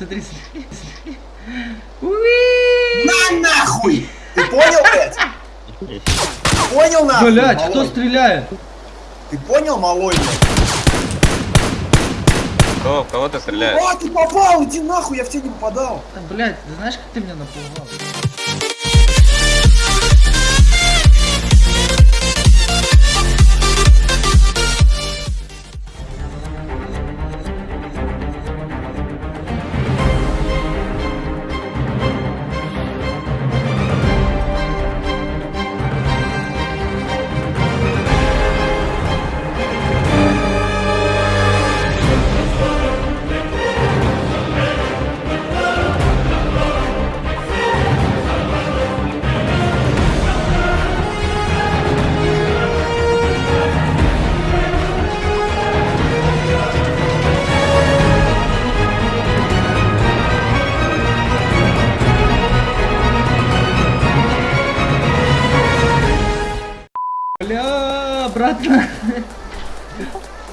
Смотри, смотри! На нахуй! Ты понял, блядь? Понял нахуй? Блять, кто стреляет? Ты понял, малой, блядь? Кто, кого ты стреляешь? А, ты попал, иди нахуй, я в тебя не попадал. Да, блять, ты знаешь, как ты меня напугал? Обратно.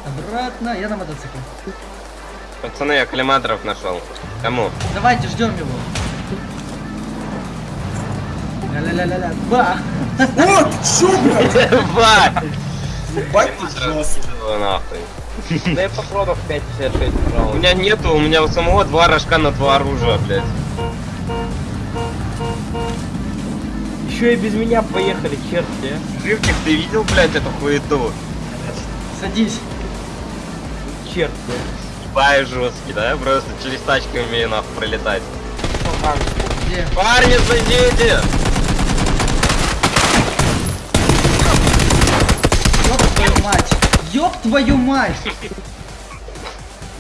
Обратно. Я на мотоцикле. Пацаны, я коллиматоров нашел. Кому? Давайте ждем его. Ля-ля-ля-ля-ля. Ба! О, ты чё, блядь? Ва! Ебать ты жёсткий. Его нахуй. Дай патронов 5,56, У меня нету, у меня у самого два рожка на два оружия, блядь. Еще и без меня поехали, черти. а. Живчик, ты видел, блядь, эту хуету? Садись. Черти. Ебай жесткий, да? Я просто через тачки умею нахуй пролетать. Парни, зайдите! Ёб твою мать! Ёб твою мать!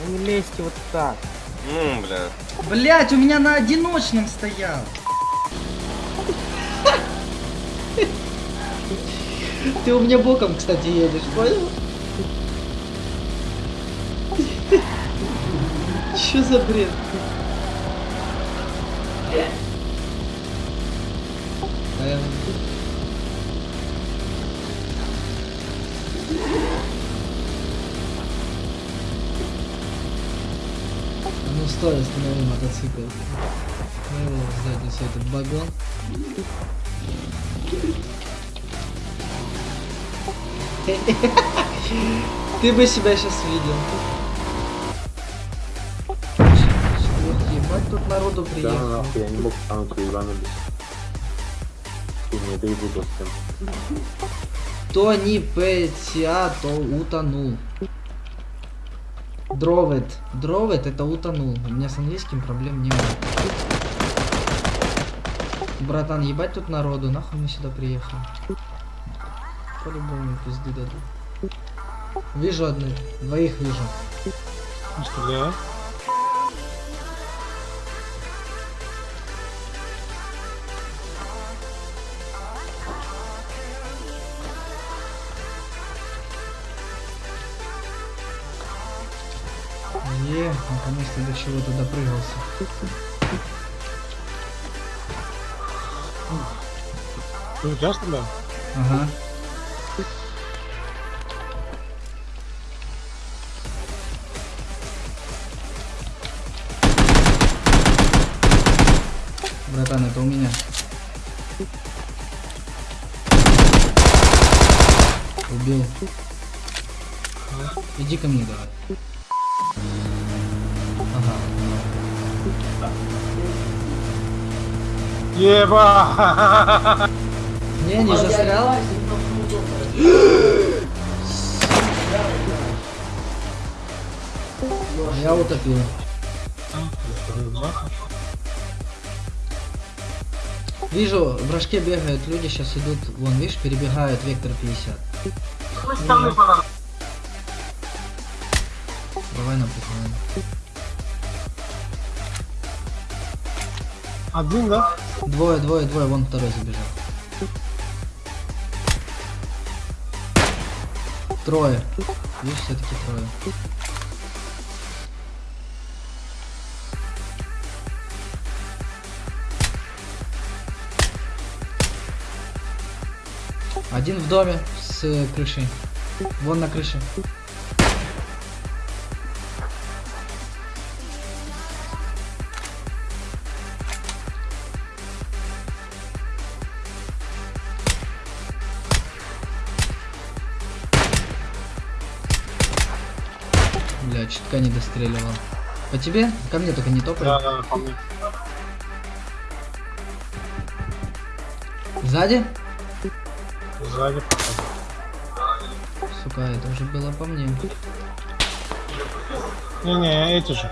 Ну не лезьте вот так. Ну, бля. Блять, у меня на одиночном стоял. Ты у меня боком, кстати, едешь, понял? Что за бред? Эм. Ну стой, останови мотоцикл. Ну его сзади все этот багон. Ты бы себя сейчас видел. Ебать, тут народу Да, приехало. нахуй, я не мог танку ебанулись. Фу, не доебу просто. То не петя, то утонул. Дровет. Дровет это утонул. У меня с английским проблем не было. Братан, ебать тут народу, нахуй мы сюда приехали. По-любому пизды дадут. Вижу одну, двоих вижу. Стреляю. Е, наконец-то до чего-то допрыгался. Ты идешь туда? Ага. Братан, это у меня. Убил. Иди ко мне давай. Ага. Еба! Не, не застрял. Я утопил. Вижу, в рожке бегают люди, сейчас идут, вон, видишь, перебегают вектор 50. Давай напухаем. Один, да? Двое, двое, двое, вон второй забежал. Трое. Видишь, все-таки трое. Один в доме с крышей. Вон на крыше. Бля, чутка не достреливал. По тебе? Ко мне только не топай. Да, да, по мне. Сзади? Сзади походу. Сука, это уже было по мне. Не-не, эти же.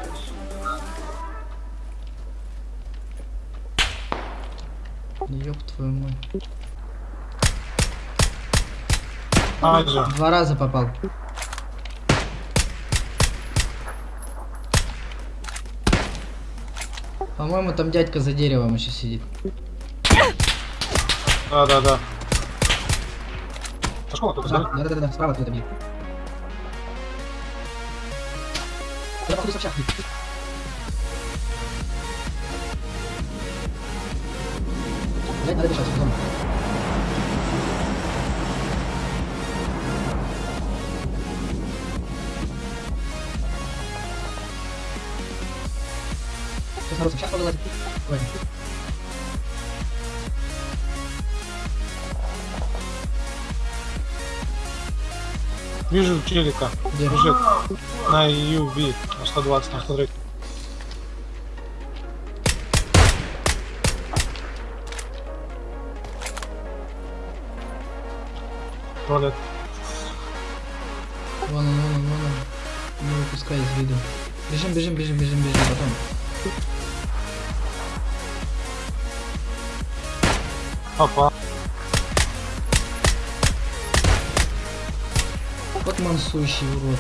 Ёб твою мать. А. Два раза попал. По-моему, там дядька за деревом еще сидит. Да, да, да. Пошел, кто-то Да, сзади. да, да, да, справа кто-то бьет. Я походу в общак бьет. Блядь, надо бежать, потом. Сейчас народ, сейчас повылазит. Ой. Вижу челика. Где? Бежит. На UV. На 120, на 103. Ролит. Вон он, вон он, вон он. Не выпускай из виду. Бежим, бежим, бежим, бежим, бежим, потом. Попал. Вот мансующий урод.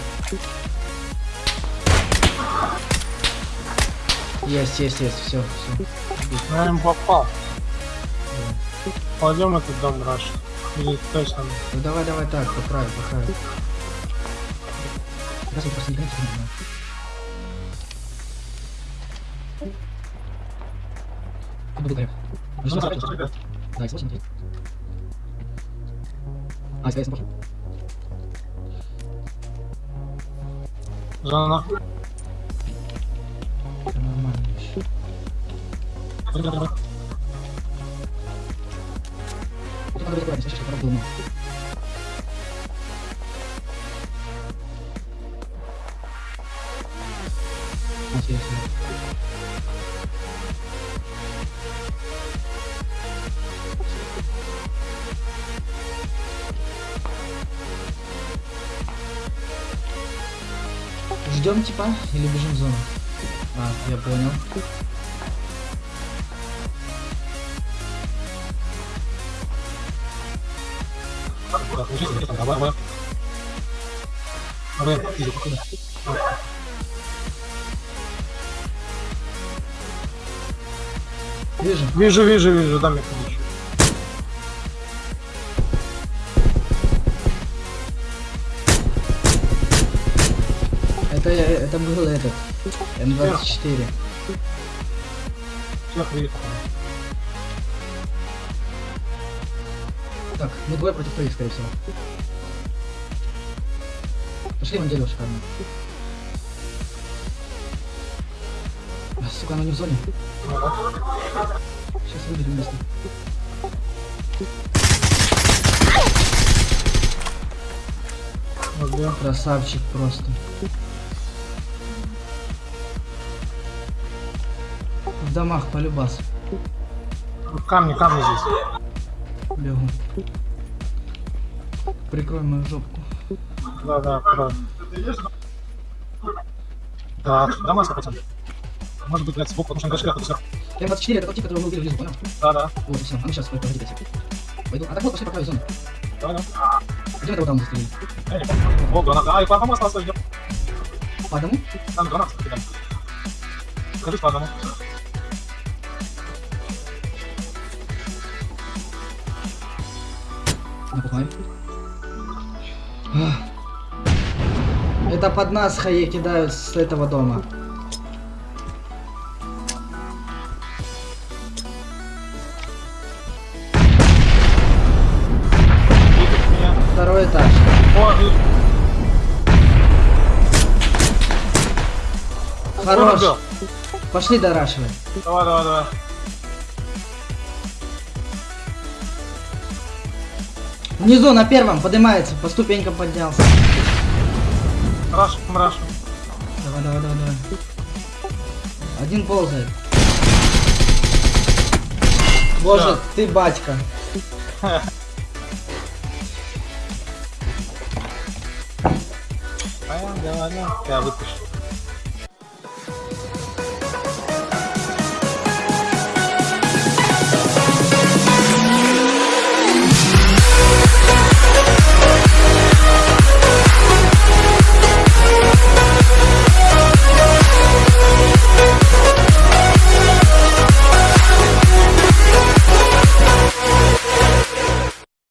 Есть, есть, есть, все, все. Наверное, попал. Пойдем этот дом раш. Или точно. Ну давай, давай так, по краю, по краю. Раз я просто гоню, не знаю. Я буду горях. Зона. Всё нормально еще. Тут Ждем типа или бежим в зону? А, я понял. Вижу. Вижу, вижу, вижу, дай мне ключ. Это, это был этот. М24. Всех. Так, мы двое против троих, скорее всего. Пошли вон дерево шикарно. А, сука, оно не в зоне. Сейчас выберем место. Красавчик просто. Домах полюбас. Камни, камни здесь. Бегу. Прикрой мою жопку. Да, да, правда. Так, да, маска, пацан. Может быть, блядь, сбоку, потому что на дальше все. М24 это тот тип, которого мы убили внизу, понял? Да, да, Вот все. А мы сейчас погодите. Пойду. А так вот, пошли по краю зоны. да, да. Где мы того там застрелили? Я не помню. О, граната. А, и по по маслу идет. По одному? Там гранат кидай. Скажи по одному. Напухаем. Это под нас хае кидают с этого дома. Второй этаж. Хорош. Пошли дорашивать. Давай, давай, давай. Внизу на первом поднимается, по ступенькам поднялся. Раш, раш. Давай, давай, давай, давай. Один ползает. Боже, ты батька. Понятно. Я выпущу.